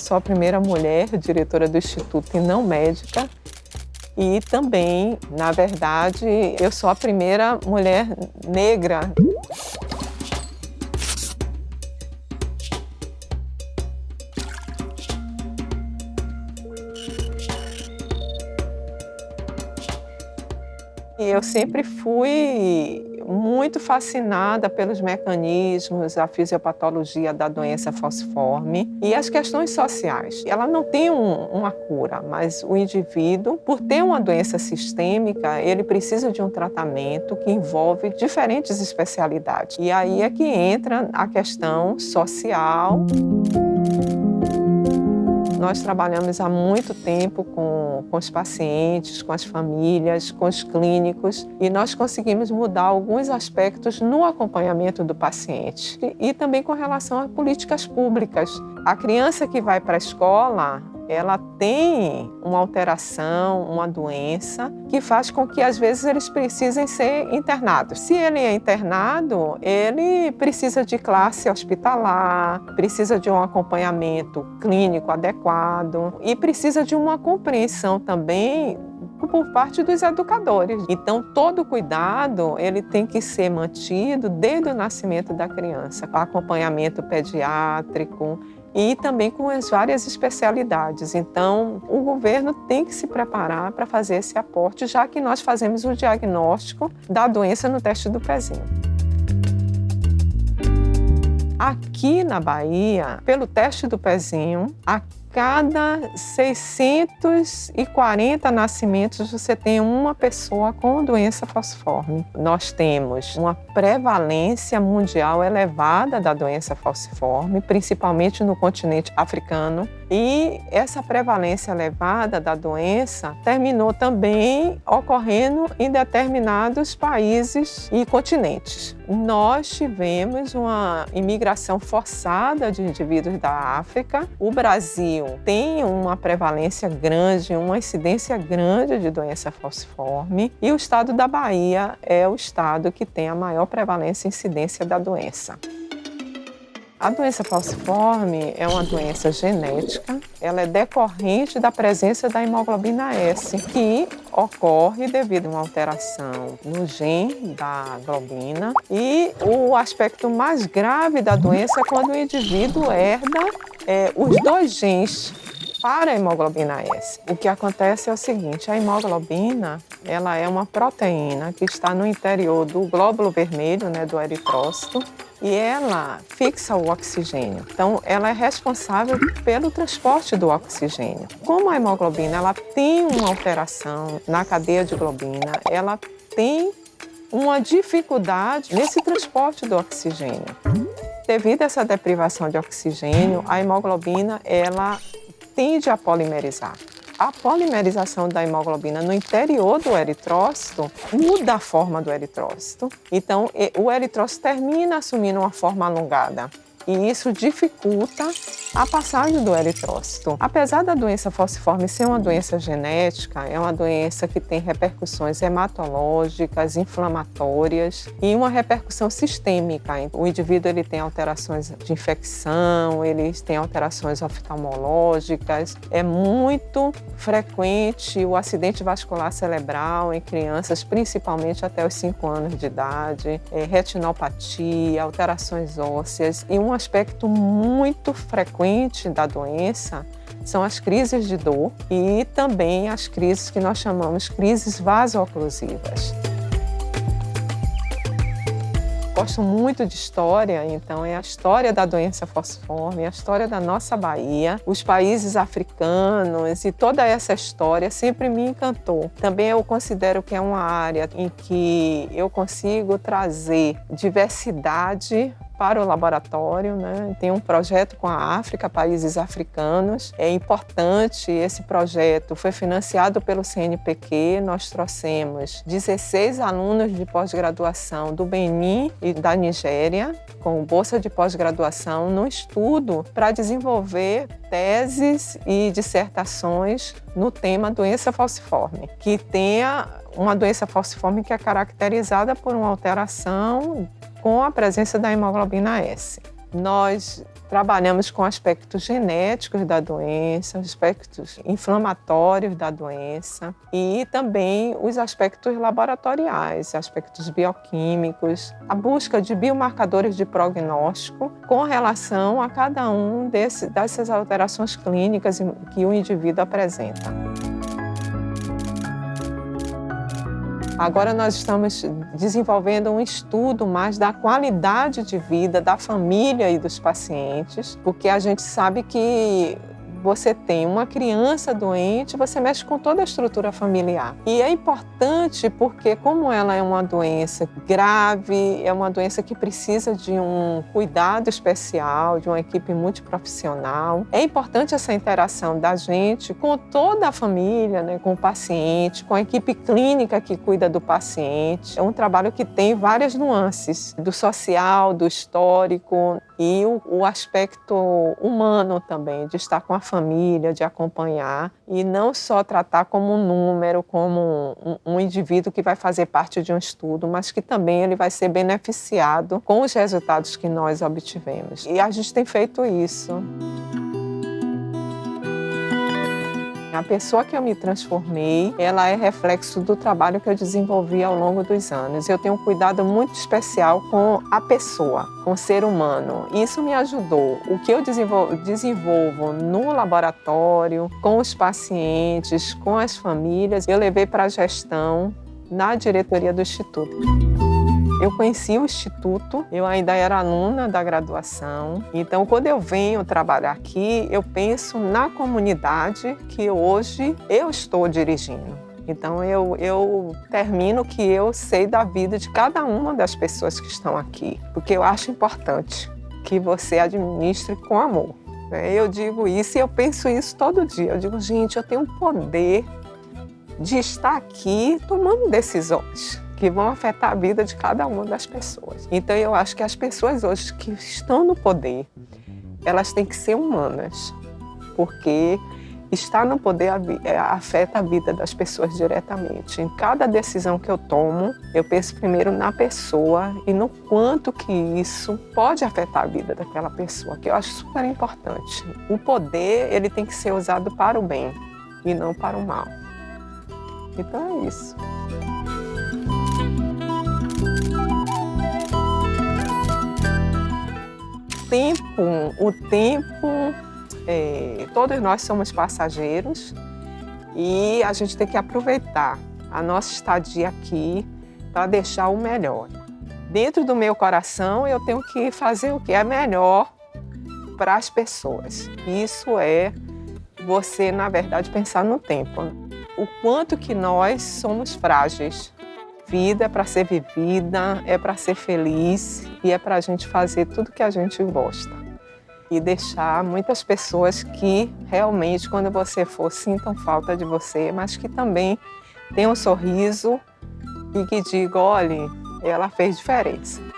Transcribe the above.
sou a primeira mulher diretora do Instituto e não médica. E também, na verdade, eu sou a primeira mulher negra Eu sempre fui muito fascinada pelos mecanismos, a fisiopatologia da doença falciforme e as questões sociais. Ela não tem um, uma cura, mas o indivíduo, por ter uma doença sistêmica, ele precisa de um tratamento que envolve diferentes especialidades. E aí é que entra a questão social. Nós trabalhamos há muito tempo com, com os pacientes, com as famílias, com os clínicos e nós conseguimos mudar alguns aspectos no acompanhamento do paciente e, e também com relação a políticas públicas. A criança que vai para a escola, ela tem uma alteração, uma doença, que faz com que às vezes eles precisem ser internados. Se ele é internado, ele precisa de classe hospitalar, precisa de um acompanhamento clínico adequado e precisa de uma compreensão também por parte dos educadores. Então, todo cuidado ele tem que ser mantido desde o nascimento da criança, acompanhamento pediátrico, e também com as várias especialidades. Então, o governo tem que se preparar para fazer esse aporte, já que nós fazemos o diagnóstico da doença no teste do pezinho. Aqui na Bahia, pelo teste do pezinho, a cada 640 nascimentos você tem uma pessoa com doença falciforme. Nós temos uma prevalência mundial elevada da doença falciforme, principalmente no continente africano, e essa prevalência elevada da doença terminou também ocorrendo em determinados países e continentes. Nós tivemos uma imigração forçada de indivíduos da África. O Brasil tem uma prevalência grande, uma incidência grande de doença falciforme e o estado da Bahia é o estado que tem a maior prevalência e incidência da doença. A doença falciforme é uma doença genética, ela é decorrente da presença da hemoglobina S, que ocorre devido a uma alteração no gene da globina. E o aspecto mais grave da doença é quando o indivíduo herda é, os dois genes para a hemoglobina S. O que acontece é o seguinte, a hemoglobina ela é uma proteína que está no interior do glóbulo vermelho, né, do eritrócito, e ela fixa o oxigênio. Então, ela é responsável pelo transporte do oxigênio. Como a hemoglobina ela tem uma alteração na cadeia de globina, ela tem uma dificuldade nesse transporte do oxigênio. Devido a essa deprivação de oxigênio, a hemoglobina ela tende a polimerizar a polimerização da hemoglobina no interior do eritrócito muda a forma do eritrócito. Então, o eritrócito termina assumindo uma forma alongada e isso dificulta a passagem do eritrócito. Apesar da doença falciforme ser uma doença genética, é uma doença que tem repercussões hematológicas, inflamatórias e uma repercussão sistêmica. O indivíduo ele tem alterações de infecção, ele tem alterações oftalmológicas. É muito frequente o acidente vascular cerebral em crianças, principalmente até os 5 anos de idade, é, retinopatia, alterações ósseas e um aspecto muito frequente da doença são as crises de dor e também as crises que nós chamamos crises vaso-oclusivas. Gosto muito de história, então é a história da doença falciforme, a história da nossa Bahia, os países africanos e toda essa história sempre me encantou. Também eu considero que é uma área em que eu consigo trazer diversidade para o laboratório, né? tem um projeto com a África, países africanos. É importante, esse projeto foi financiado pelo CNPq, nós trouxemos 16 alunos de pós-graduação do Benin e da Nigéria, com bolsa de pós-graduação, no estudo para desenvolver teses e dissertações no tema doença falciforme, que tenha uma doença falciforme que é caracterizada por uma alteração com a presença da hemoglobina S. Nós Trabalhamos com aspectos genéticos da doença, aspectos inflamatórios da doença e também os aspectos laboratoriais, aspectos bioquímicos, a busca de biomarcadores de prognóstico com relação a cada um desse, dessas alterações clínicas que o indivíduo apresenta. Agora nós estamos desenvolvendo um estudo mais da qualidade de vida da família e dos pacientes, porque a gente sabe que você tem uma criança doente, você mexe com toda a estrutura familiar. E é importante porque, como ela é uma doença grave, é uma doença que precisa de um cuidado especial, de uma equipe multiprofissional, é importante essa interação da gente com toda a família, né, com o paciente, com a equipe clínica que cuida do paciente. É um trabalho que tem várias nuances, do social, do histórico e o, o aspecto humano também, de estar com a família, de acompanhar e não só tratar como um número, como um, um, indivíduo que vai fazer parte de um estudo, mas que também ele vai ser beneficiado com os resultados que nós obtivemos. E a gente tem feito isso. A pessoa que eu me transformei, ela é reflexo do trabalho que eu desenvolvi ao longo dos anos. Eu tenho um cuidado muito especial com a pessoa, com o ser humano. Isso me ajudou. O que eu desenvolvo, desenvolvo no laboratório, com os pacientes, com as famílias, eu levei para a gestão na diretoria do Instituto. Eu conheci o Instituto, eu ainda era aluna da graduação, então quando eu venho trabalhar aqui, eu penso na comunidade que hoje eu estou dirigindo. Então eu, eu termino que eu sei da vida de cada uma das pessoas que estão aqui, porque eu acho importante que você administre com amor. Né? Eu digo isso e eu penso isso todo dia. Eu digo, gente, eu tenho o poder de estar aqui tomando decisões que vão afetar a vida de cada uma das pessoas. Então eu acho que as pessoas hoje que estão no poder, elas têm que ser humanas, porque estar no poder é, afeta a vida das pessoas diretamente. Em cada decisão que eu tomo, eu penso primeiro na pessoa e no quanto que isso pode afetar a vida daquela pessoa, que eu acho super importante. O poder, ele tem que ser usado para o bem e não para o mal. Então é isso. Tempo, o tempo, é, todos nós somos passageiros e a gente tem que aproveitar a nossa estadia aqui para deixar o melhor. Dentro do meu coração, eu tenho que fazer o que é melhor para as pessoas. Isso é você, na verdade, pensar no tempo. O quanto que nós somos frágeis vida é para ser vivida, é para ser feliz e é para a gente fazer tudo que a gente gosta. E deixar muitas pessoas que realmente, quando você for, sintam falta de você, mas que também tenham um sorriso e que digam, olhe, ela fez diferença.